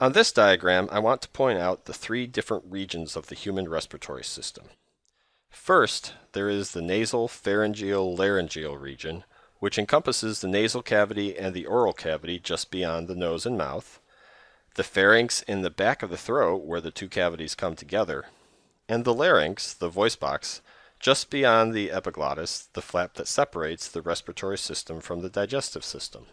On this diagram, I want to point out the three different regions of the human respiratory system. First, there is the nasal pharyngeal laryngeal region, which encompasses the nasal cavity and the oral cavity just beyond the nose and mouth, the pharynx in the back of the throat where the two cavities come together, and the larynx, the voice box, just beyond the epiglottis, the flap that separates the respiratory system from the digestive system.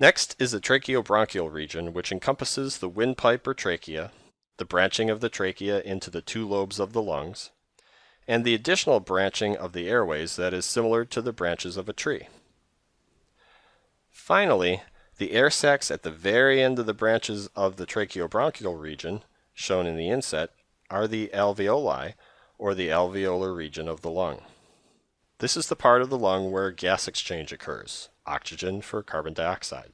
Next is the tracheobronchial region, which encompasses the windpipe or trachea, the branching of the trachea into the two lobes of the lungs, and the additional branching of the airways that is similar to the branches of a tree. Finally, the air sacs at the very end of the branches of the tracheobronchial region, shown in the inset, are the alveoli, or the alveolar region of the lung. This is the part of the lung where gas exchange occurs oxygen for carbon dioxide.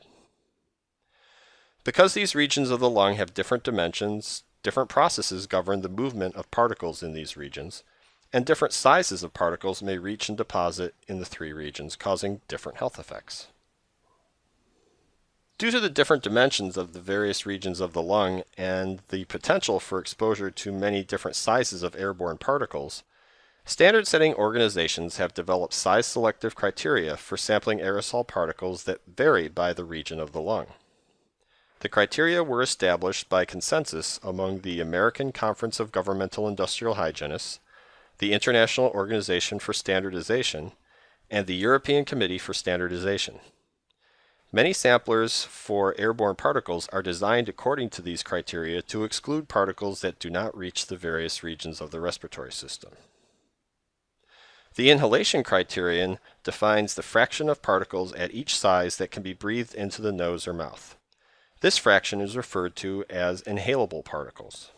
Because these regions of the lung have different dimensions, different processes govern the movement of particles in these regions, and different sizes of particles may reach and deposit in the three regions, causing different health effects. Due to the different dimensions of the various regions of the lung and the potential for exposure to many different sizes of airborne particles, Standard setting organizations have developed size selective criteria for sampling aerosol particles that vary by the region of the lung. The criteria were established by consensus among the American Conference of Governmental Industrial Hygienists, the International Organization for Standardization, and the European Committee for Standardization. Many samplers for airborne particles are designed according to these criteria to exclude particles that do not reach the various regions of the respiratory system. The inhalation criterion defines the fraction of particles at each size that can be breathed into the nose or mouth. This fraction is referred to as inhalable particles.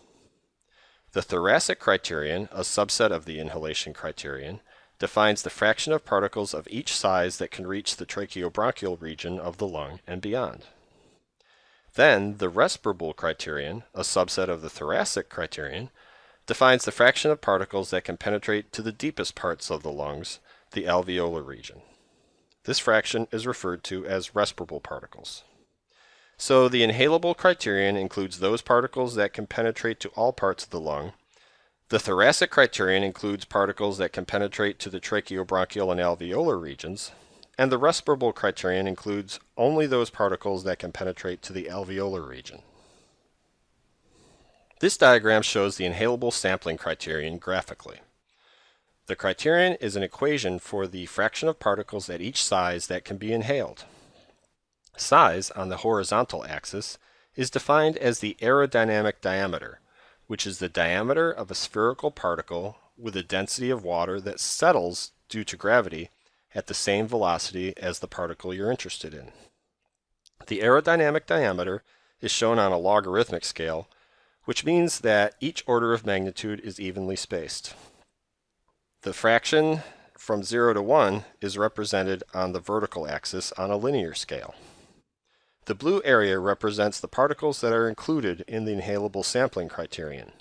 The thoracic criterion, a subset of the inhalation criterion, defines the fraction of particles of each size that can reach the tracheobronchial region of the lung and beyond. Then, the respirable criterion, a subset of the thoracic criterion, defines the fraction of particles that can penetrate to the deepest parts of the lungs, the alveolar region. This fraction is referred to as respirable particles. So the inhalable criterion includes those particles that can penetrate to all parts of the lung. The thoracic criterion includes particles that can penetrate to the tracheobronchial and alveolar regions. And the respirable criterion includes only those particles that can penetrate to the alveolar region. This diagram shows the inhalable sampling criterion graphically. The criterion is an equation for the fraction of particles at each size that can be inhaled. Size, on the horizontal axis, is defined as the aerodynamic diameter, which is the diameter of a spherical particle with a density of water that settles due to gravity at the same velocity as the particle you're interested in. The aerodynamic diameter is shown on a logarithmic scale which means that each order of magnitude is evenly spaced. The fraction from 0 to 1 is represented on the vertical axis on a linear scale. The blue area represents the particles that are included in the inhalable sampling criterion.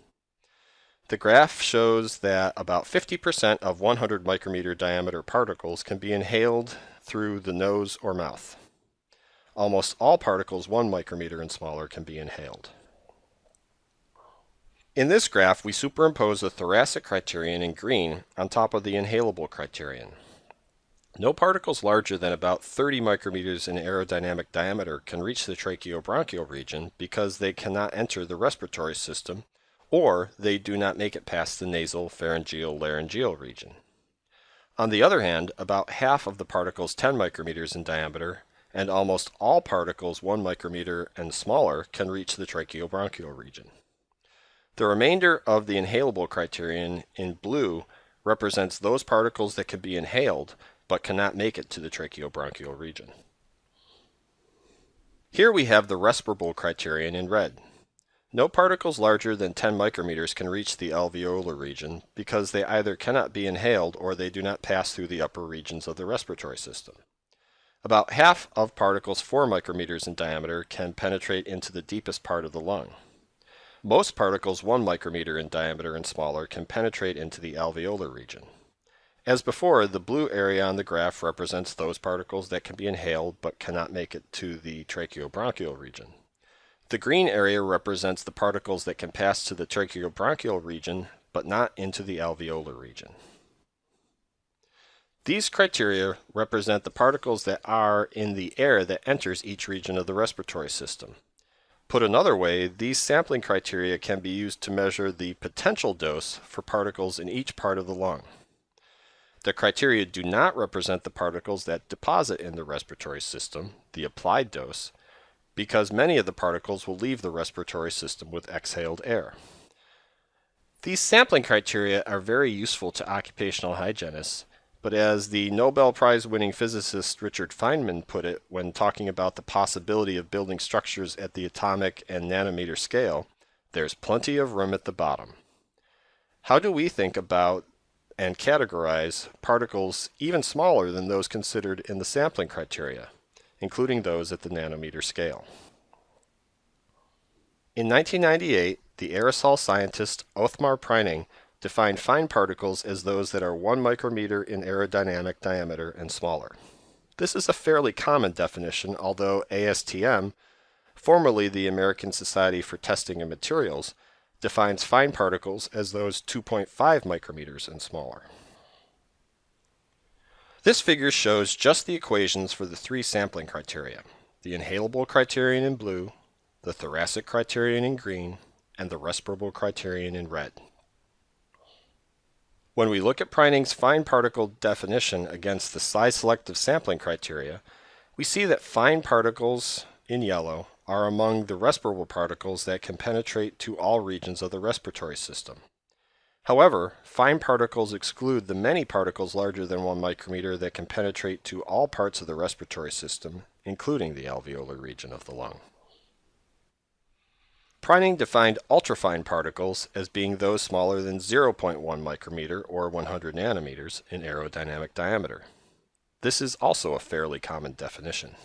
The graph shows that about 50% of 100 micrometer diameter particles can be inhaled through the nose or mouth. Almost all particles 1 micrometer and smaller can be inhaled. In this graph, we superimpose the thoracic criterion in green on top of the inhalable criterion. No particles larger than about 30 micrometers in aerodynamic diameter can reach the tracheobronchial region because they cannot enter the respiratory system or they do not make it past the nasal pharyngeal laryngeal region. On the other hand, about half of the particles 10 micrometers in diameter and almost all particles 1 micrometer and smaller can reach the tracheobronchial region. The remainder of the inhalable criterion in blue represents those particles that can be inhaled but cannot make it to the tracheobronchial region. Here we have the respirable criterion in red. No particles larger than 10 micrometers can reach the alveolar region because they either cannot be inhaled or they do not pass through the upper regions of the respiratory system. About half of particles 4 micrometers in diameter can penetrate into the deepest part of the lung. Most particles 1 micrometer in diameter and smaller can penetrate into the alveolar region. As before, the blue area on the graph represents those particles that can be inhaled but cannot make it to the tracheobronchial region. The green area represents the particles that can pass to the tracheobronchial region, but not into the alveolar region. These criteria represent the particles that are in the air that enters each region of the respiratory system. Put another way, these sampling criteria can be used to measure the potential dose for particles in each part of the lung. The criteria do not represent the particles that deposit in the respiratory system, the applied dose, because many of the particles will leave the respiratory system with exhaled air. These sampling criteria are very useful to occupational hygienists but as the Nobel Prize winning physicist Richard Feynman put it when talking about the possibility of building structures at the atomic and nanometer scale, there's plenty of room at the bottom. How do we think about and categorize particles even smaller than those considered in the sampling criteria, including those at the nanometer scale? In 1998, the aerosol scientist Othmar Preining Define fine particles as those that are 1 micrometer in aerodynamic diameter and smaller. This is a fairly common definition, although ASTM, formerly the American Society for Testing and Materials, defines fine particles as those 2.5 micrometers and smaller. This figure shows just the equations for the three sampling criteria, the inhalable criterion in blue, the thoracic criterion in green, and the respirable criterion in red. When we look at Preining's fine particle definition against the size selective sampling criteria, we see that fine particles in yellow are among the respirable particles that can penetrate to all regions of the respiratory system. However, fine particles exclude the many particles larger than 1 micrometer that can penetrate to all parts of the respiratory system, including the alveolar region of the lung. Preining defined ultrafine particles as being those smaller than 0.1 micrometer or 100 nanometers in aerodynamic diameter. This is also a fairly common definition.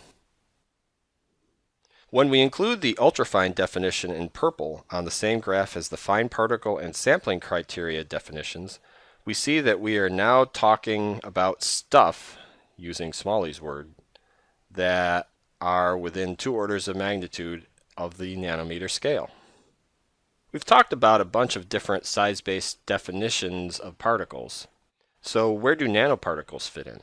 When we include the ultrafine definition in purple on the same graph as the fine particle and sampling criteria definitions, we see that we are now talking about stuff, using Smalley's word, that are within two orders of magnitude of the nanometer scale. We've talked about a bunch of different size-based definitions of particles. So where do nanoparticles fit in?